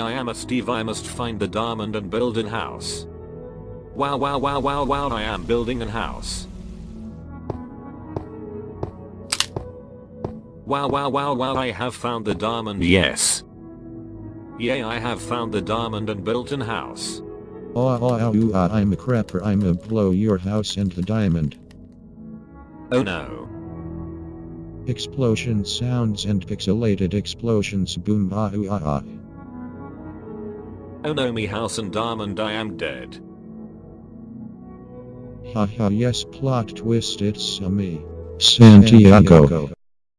I am a Steve I must find the diamond and build an house. Wow wow wow wow wow I am building an house. Wow wow wow wow I have found the diamond yes. Yay I have found the diamond and built an house. Oh, oh, oh, oh, I'm a crapper. I'm a blow your house the diamond. Oh no. Explosion sounds and pixelated explosions boom ah ooh, ah ah. Oh no me house and diamond I am dead. Haha yes plot twist it's a me. Santiago.